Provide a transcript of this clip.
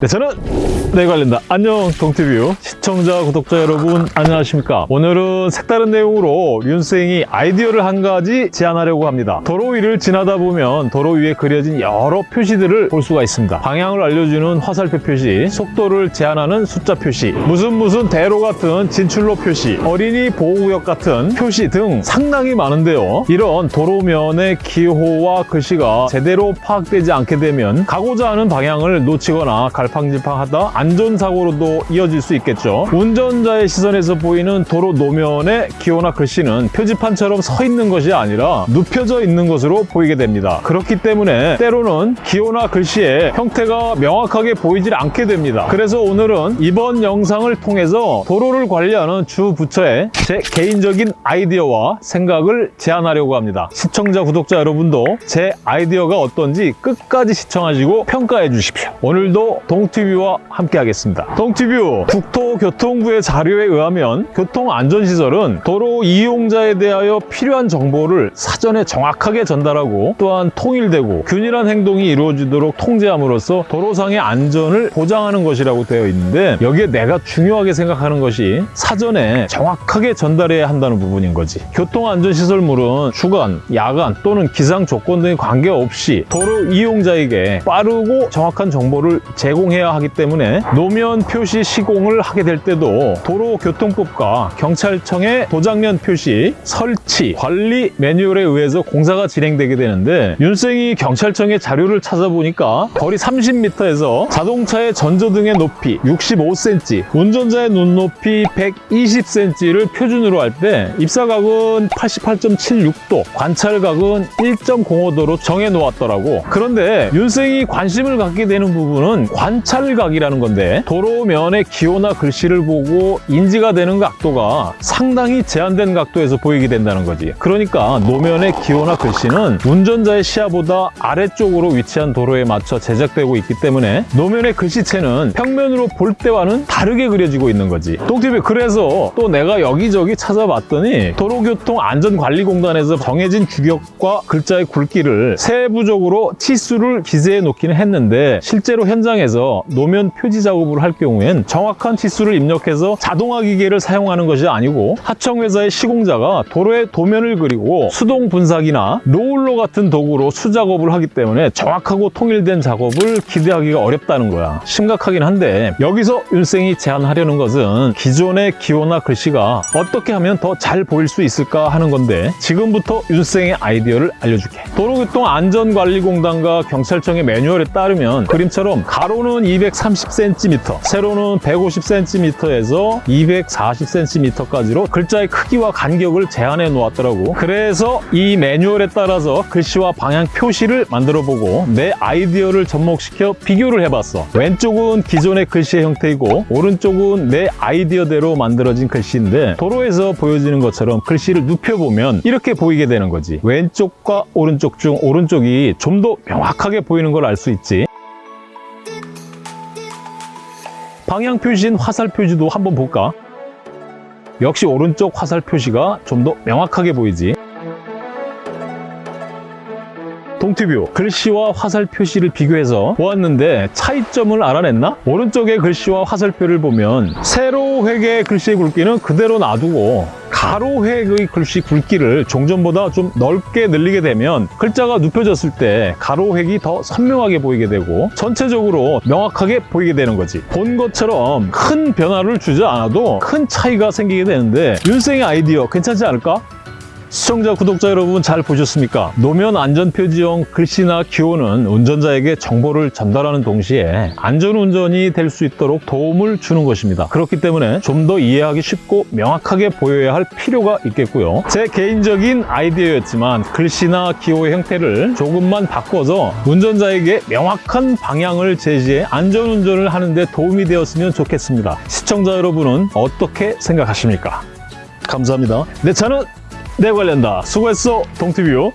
네, 저는 내 관련다. 안녕 동티뷰 시청자 구독자 여러분 안녕하십니까? 오늘은 색다른 내용으로 윤생이 아이디어를 한 가지 제안하려고 합니다. 도로 위를 지나다 보면 도로 위에 그려진 여러 표시들을 볼 수가 있습니다. 방향을 알려주는 화살표 표시 속도를 제한하는 숫자 표시 무슨 무슨 대로 같은 진출로 표시 어린이 보호구역 같은 표시 등 상당히 많은데요. 이런 도로면의 기호와 글씨가 제대로 파악되지 않게 되면 가고자 하는 방향을 놓치거나 갈 팡질팡하다 안전사고로도 이어질 수 있겠죠. 운전자의 시선에서 보이는 도로 노면의 기호나 글씨는 표지판처럼 서 있는 것이 아니라 눕혀져 있는 것으로 보이게 됩니다. 그렇기 때문에 때로는 기호나 글씨의 형태가 명확하게 보이질 않게 됩니다. 그래서 오늘은 이번 영상을 통해서 도로를 관리하는 주 부처의 제 개인적인 아이디어와 생각을 제안하려고 합니다. 시청자, 구독자 여러분도 제 아이디어가 어떤지 끝까지 시청하시고 평가해 주십시오. 오늘도 동 티뷰와 함께 하겠습니다. 동티뷰 국토교통부의 자료에 의하면 교통안전시설은 도로 이용자에 대하여 필요한 정보를 사전에 정확하게 전달하고 또한 통일되고 균일한 행동이 이루어지도록 통제함으로써 도로상의 안전을 보장하는 것이라고 되어 있는데 여기에 내가 중요하게 생각하는 것이 사전에 정확하게 전달해야 한다는 부분인 거지. 교통안전시설물은 주간, 야간 또는 기상 조건 등에 관계없이 도로 이용자에게 빠르고 정확한 정보를 제공 해야 하기 때문에 노면 표시 시공을 하게 될 때도 도로교통법과 경찰청의 도장면 표시, 설치, 관리 매뉴얼에 의해서 공사가 진행되게 되는데 윤생이 경찰청의 자료를 찾아보니까 거리 30m에서 자동차의 전조등의 높이 65cm, 운전자의 눈높이 120cm를 표준으로 할 때 입사각은 88.76도, 관찰각은 1.05도로 정해 놓았더라고. 그런데 윤생이 관심을 갖게 되는 부분은 관 찰각이라는 건데 도로면의 기호나 글씨를 보고 인지가 되는 각도가 상당히 제한된 각도에서 보이게 된다는 거지. 그러니까 노면의 기호나 글씨는 운전자의 시야보다 아래쪽으로 위치한 도로에 맞춰 제작되고 있기 때문에 노면의 글씨체는 평면으로 볼 때와는 다르게 그려지고 있는 거지. 똥TV 그래서 또 내가 여기저기 찾아봤더니 도로교통안전관리공단에서 정해진 규격과 글자의 굵기를 세부적으로 치수를 기재해 놓기는 했는데 실제로 현장에서 노면 표지 작업을 할 경우엔 정확한 치수를 입력해서 자동화 기계를 사용하는 것이 아니고 하청 회사의 시공자가 도로의 도면을 그리고 수동 분사기나 로울러 같은 도구로 수작업을 하기 때문에 정확하고 통일된 작업을 기대하기가 어렵다는 거야. 심각하긴 한데 여기서 윤생이 제안하려는 것은 기존의 기호나 글씨가 어떻게 하면 더 잘 보일 수 있을까 하는 건데 지금부터 윤생의 아이디어를 알려줄게. 도로교통안전관리공단과 경찰청의 매뉴얼에 따르면 그림처럼 가로는 230cm, 세로는 150cm에서 240cm까지로 글자의 크기와 간격을 제한해 놓았더라고. 그래서 이 매뉴얼에 따라서 글씨와 방향 표시를 만들어 보고 내 아이디어를 접목시켜 비교를 해봤어. 왼쪽은 기존의 글씨의 형태이고 오른쪽은 내 아이디어대로 만들어진 글씨인데 도로에서 보여지는 것처럼 글씨를 눕혀보면 이렇게 보이게 되는 거지. 왼쪽과 오른쪽 중 오른쪽이 좀 더 명확하게 보이는 걸 알 수 있지. 방향 표시인 화살 표시도 한번 볼까? 역시 오른쪽 화살 표시가 좀 더 명확하게 보이지. 동티뷰 글씨와 화살 표시를 비교해서 보았는데 차이점을 알아냈나? 오른쪽의 글씨와 화살표를 보면 세로 획의 글씨의 굵기는 그대로 놔두고 가로획의 글씨 굵기를 종전보다 좀 넓게 늘리게 되면 글자가 눕혀졌을 때 가로획이 더 선명하게 보이게 되고 전체적으로 명확하게 보이게 되는 거지 본 것처럼 큰 변화를 주지 않아도 큰 차이가 생기게 되는데 윤생의 아이디어 괜찮지 않을까? 시청자, 구독자 여러분 잘 보셨습니까? 노면 안전표지용 글씨나 기호는 운전자에게 정보를 전달하는 동시에 안전운전이 될 수 있도록 도움을 주는 것입니다. 그렇기 때문에 좀 더 이해하기 쉽고 명확하게 보여야 할 필요가 있겠고요. 제 개인적인 아이디어였지만 글씨나 기호의 형태를 조금만 바꿔서 운전자에게 명확한 방향을 제시해 안전운전을 하는 데 도움이 되었으면 좋겠습니다. 시청자 여러분은 어떻게 생각하십니까? 감사합니다. 내 차는 내 관련다. 수고했어, 동티뷰.